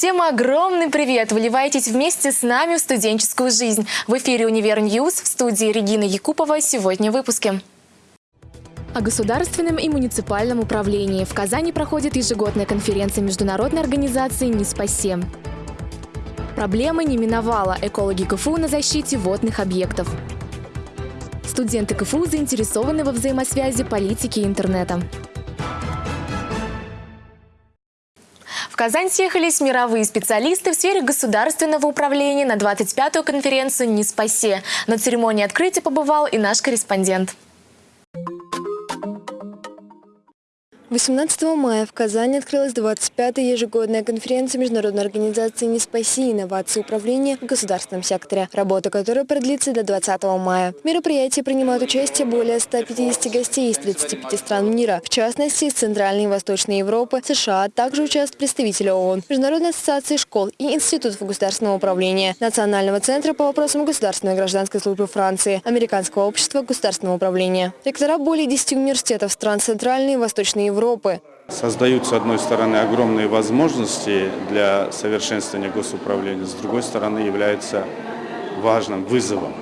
Всем огромный привет! Вливайтесь вместе с нами в студенческую жизнь. В эфире «Univer News» в студии Регина Якупова. Сегодня в выпуске. О государственном и муниципальном управлении. В Казани проходит ежегодная конференция международной организации «NISPAcee». Проблемы не миновала. Экологи КФУ на защите водных объектов. Студенты КФУ заинтересованы во взаимосвязи политики и интернета. Казань съехались мировые специалисты в сфере государственного управления на 25-ю конференцию «Не спасе». На церемонии открытия побывал и наш корреспондент. 18 мая в Казани открылась 25-я ежегодная конференция Международной организации «Не спаси. Инновации управления в государственном секторе», работа которой продлится до 20 мая. В мероприятии принимают участие более 150 гостей из 35 стран мира, в частности, из Центральной и Восточной Европы, США, а также участвуют представители ООН, Международной ассоциации школ и институтов государственного управления, Национального центра по вопросам государственной и гражданской службы Франции, Американского общества государственного управления. Ректора более 10 университетов стран Центральной и Восточной Европы Европы. Создают, с одной стороны, огромные возможности для совершенствования госуправления, с другой стороны, является важным вызовом.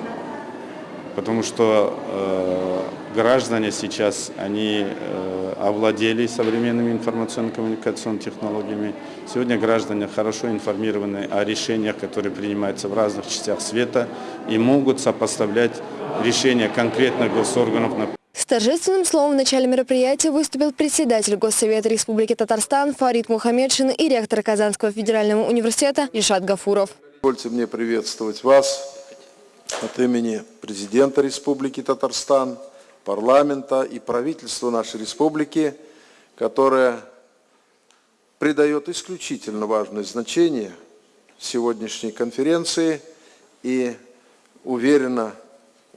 Потому что э, граждане сейчас, они э, овладели современными информационно-коммуникационными технологиями. Сегодня граждане хорошо информированы о решениях, которые принимаются в разных частях света и могут сопоставлять решения конкретных госорганов торжественным словом в начале мероприятия выступил председатель Госсовета Республики Татарстан Фарид Мухаммедшин и ректор Казанского федерального университета Ильшат Гафуров. Позвольте мне приветствовать вас от имени президента Республики Татарстан, парламента и правительства нашей республики, которое придает исключительно важное значение сегодняшней конференции и уверенно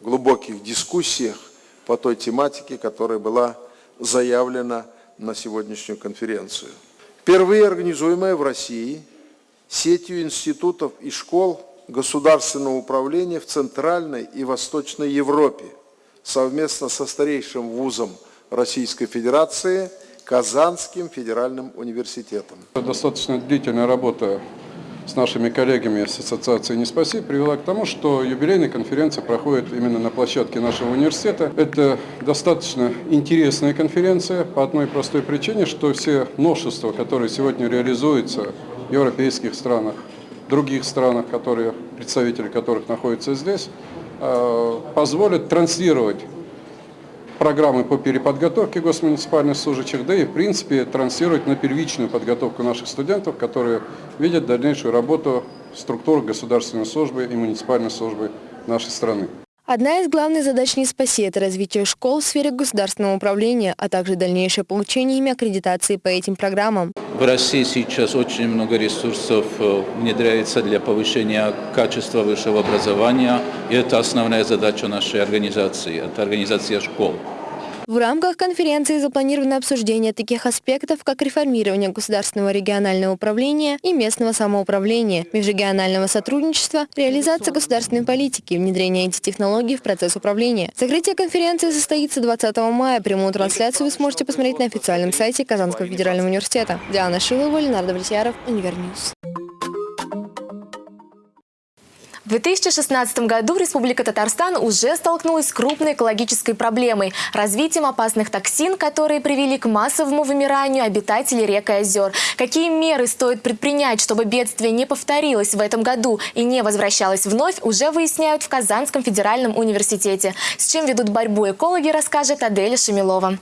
в глубоких дискуссиях по той тематике, которая была заявлена на сегодняшнюю конференцию. Впервые организуемая в России сетью институтов и школ государственного управления в Центральной и Восточной Европе совместно со старейшим вузом Российской Федерации Казанским федеральным университетом. Достаточно длительная работа с нашими коллегами с Ассоциации «Не спаси» привела к тому, что юбилейная конференция проходит именно на площадке нашего университета. Это достаточно интересная конференция по одной простой причине, что все новшества, которые сегодня реализуются в европейских странах, других странах, которые, представители которых находятся здесь, э, позволят транслировать программы по переподготовке госмуниципальных служащих, да и в принципе транслировать на первичную подготовку наших студентов, которые видят дальнейшую работу структур государственной службы и муниципальной службы нашей страны. Одна из главных задач НИСПАСИ – это развитие школ в сфере государственного управления, а также дальнейшее получение ими аккредитации по этим программам. В России сейчас очень много ресурсов э, внедряется для повышения качества высшего образования, и это основная задача нашей организации, это организация школ. В рамках конференции запланировано обсуждение таких аспектов, как реформирование государственного регионального управления и местного самоуправления, межрегионального сотрудничества, реализация государственной политики, внедрение этих технологий в процесс управления. Закрытие конференции состоится 20 мая. Прямую трансляцию вы сможете посмотреть на официальном сайте Казанского федерального университета. Диана Шилова, Ленар Давлетьяров, Univer News. В 2016 году Республика Татарстан уже столкнулась с крупной экологической проблемой – развитием опасных токсин, которые привели к массовому вымиранию обитателей рек и озер. Какие меры стоит предпринять, чтобы бедствие не повторилось в этом году и не возвращалось вновь, уже выясняют в Казанском федеральном университете. С чем ведут борьбу экологи, расскажет Аделя Шамилова.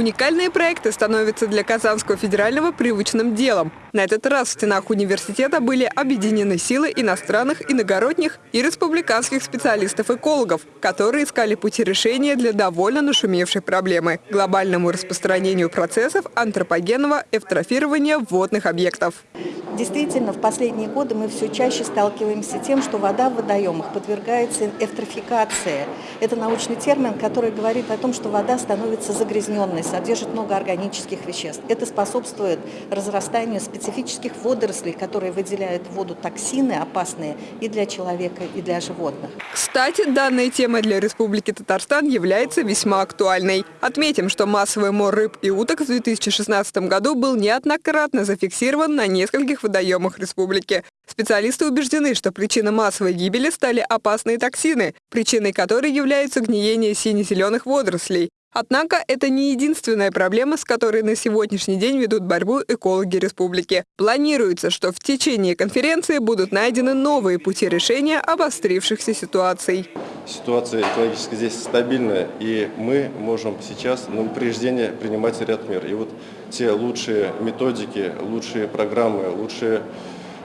Уникальные проекты становятся для Казанского федерального привычным делом. На этот раз в стенах университета были объединены силы иностранных, иногородних и республиканских специалистов-экологов, которые искали пути решения для довольно нашумевшей проблемы – глобальному распространению процессов антропогенного эвтрофирования водных объектов. Действительно, в последние годы мы все чаще сталкиваемся с тем, что вода в водоемах подвергается эвтрофикации. Это научный термин, который говорит о том, что вода становится загрязненной содержит много органических веществ. Это способствует разрастанию специфических водорослей, которые выделяют в воду токсины опасные и для человека, и для животных. Кстати, данная тема для Республики Татарстан является весьма актуальной. Отметим, что массовый мор рыб и уток в 2016 году был неоднократно зафиксирован на нескольких водоемах республики. Специалисты убеждены, что причиной массовой гибели стали опасные токсины, причиной которой является гниение сине-зеленых водорослей. Однако это не единственная проблема, с которой на сегодняшний день ведут борьбу экологи республики. Планируется, что в течение конференции будут найдены новые пути решения обострившихся ситуаций. Ситуация экологически здесь стабильная, и мы можем сейчас на упреждение принимать ряд мер. И вот те лучшие методики, лучшие программы, лучшие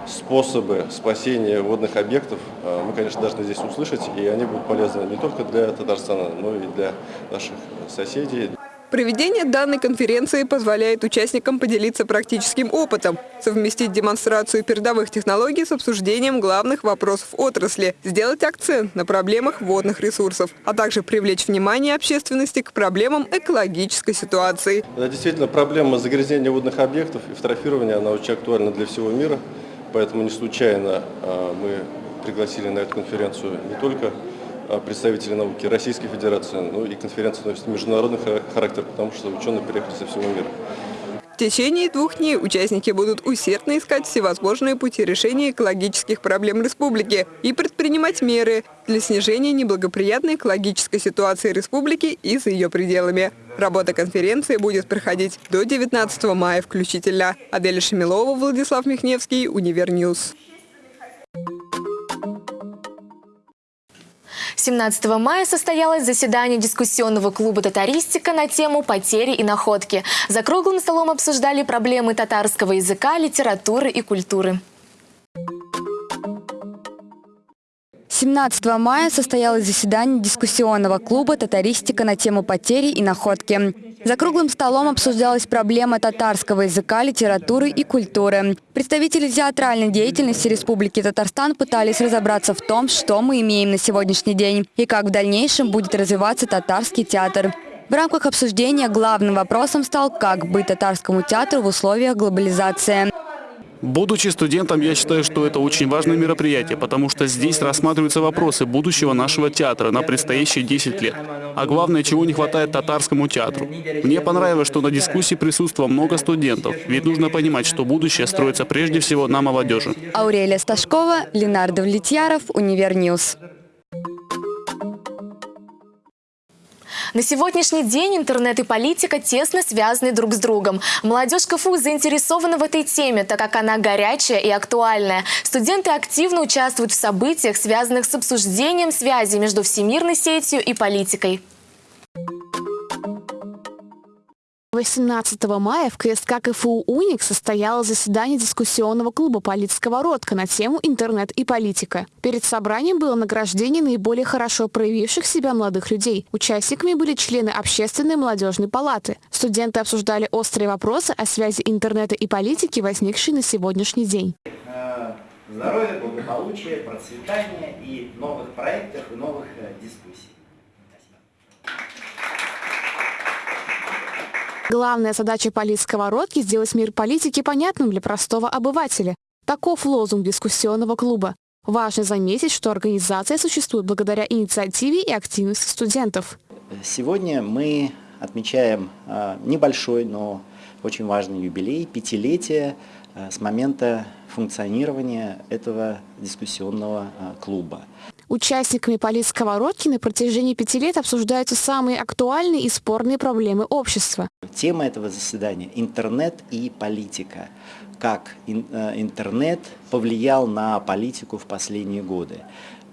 способы спасения водных объектов э, мы, конечно, должны здесь услышать, и они будут полезны не только для Татарстана, но и для наших соседей. Проведение данной конференции позволяет участникам поделиться практическим опытом, совместить демонстрацию передовых технологий с обсуждением главных вопросов отрасли, сделать акцент на проблемах водных ресурсов, а также привлечь внимание общественности к проблемам экологической ситуации. Да, действительно, проблема загрязнения водных объектов и фотографирования, она очень актуальна для всего мира. Поэтому не случайно а, мы пригласили на эту конференцию не только а, представителей науки Российской Федерации, но и конференция носит международный характер, потому что ученые приехали со всего мира. В течение двух дней участники будут усердно искать всевозможные пути решения экологических проблем республики и предпринимать меры для снижения неблагоприятной экологической ситуации республики и за ее пределами. Работа конференции будет проходить до 19 мая включительно. Аделя Шамилова, Владислав Михневский, Univer News. 17 мая состоялось заседание дискуссионного клуба «Татаристика» на тему «Потери и находки». За круглым столом обсуждали проблемы татарского языка, литературы и культуры. 17 мая состоялось заседание дискуссионного клуба «Татаристика» на тему потери и находки. За круглым столом обсуждалась проблема татарского языка, литературы и культуры. Представители театральной деятельности Республики Татарстан пытались разобраться в том, что мы имеем на сегодняшний день и как в дальнейшем будет развиваться татарский театр. В рамках обсуждения главным вопросом стал, как быть татарскому театру в условиях глобализации. Будучи студентом, я считаю, что это очень важное мероприятие, потому что здесь рассматриваются вопросы будущего нашего театра на предстоящие 10 лет. А главное, чего не хватает татарскому театру. Мне понравилось, что на дискуссии присутствовало много студентов, ведь нужно понимать, что будущее строится прежде всего на молодежи. Аурелия Сташкова, Ленар Давлетьяров, Univer News. На сегодняшний день интернет и политика тесно связаны друг с другом. Молодежь КФУ заинтересована в этой теме, так как она горячая и актуальная. Студенты активно участвуют в событиях, связанных с обсуждением связи между всемирной сетью и политикой. 18 мая в КСК КФУ «Уник» состоялось заседание дискуссионного клуба «Политсковородка» на тему «Интернет и политика». Перед собранием было награждение наиболее хорошо проявивших себя молодых людей. Участниками были члены Общественной молодежной палаты. Студенты обсуждали острые вопросы о связи интернета и политики, возникшие на сегодняшний день. Здоровья, благополучия, процветания и новых проектов и новых э, дискуссий. Главная задача политсковородки – сделать мир политики понятным для простого обывателя. Таков лозунг дискуссионного клуба. Важно заметить, что организация существует благодаря инициативе и активности студентов. Сегодня мы отмечаем а, небольшой, но очень важный юбилей, пятилетие а, с момента функционирования этого дискуссионного а, клуба. Участниками политсковородки на протяжении пяти лет обсуждаются самые актуальные и спорные проблемы общества. Тема этого заседания – интернет и политика. Как э, интернет повлиял на политику в последние годы.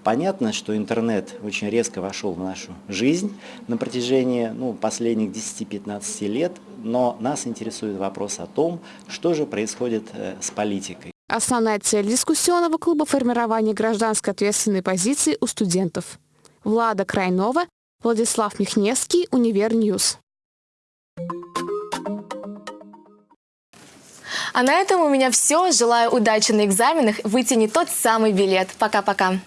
Понятно, что интернет очень резко вошел в нашу жизнь на протяжении ну, последних 10-15 лет, но нас интересует вопрос о том, что же происходит э, с политикой. Основная цель дискуссионного клуба – формирование гражданской ответственной позиции у студентов. Влада Крайнова, Владислав Михневский, Univer News. А на этом у меня все. Желаю удачи на экзаменах, вытянуть тот самый билет. Пока-пока.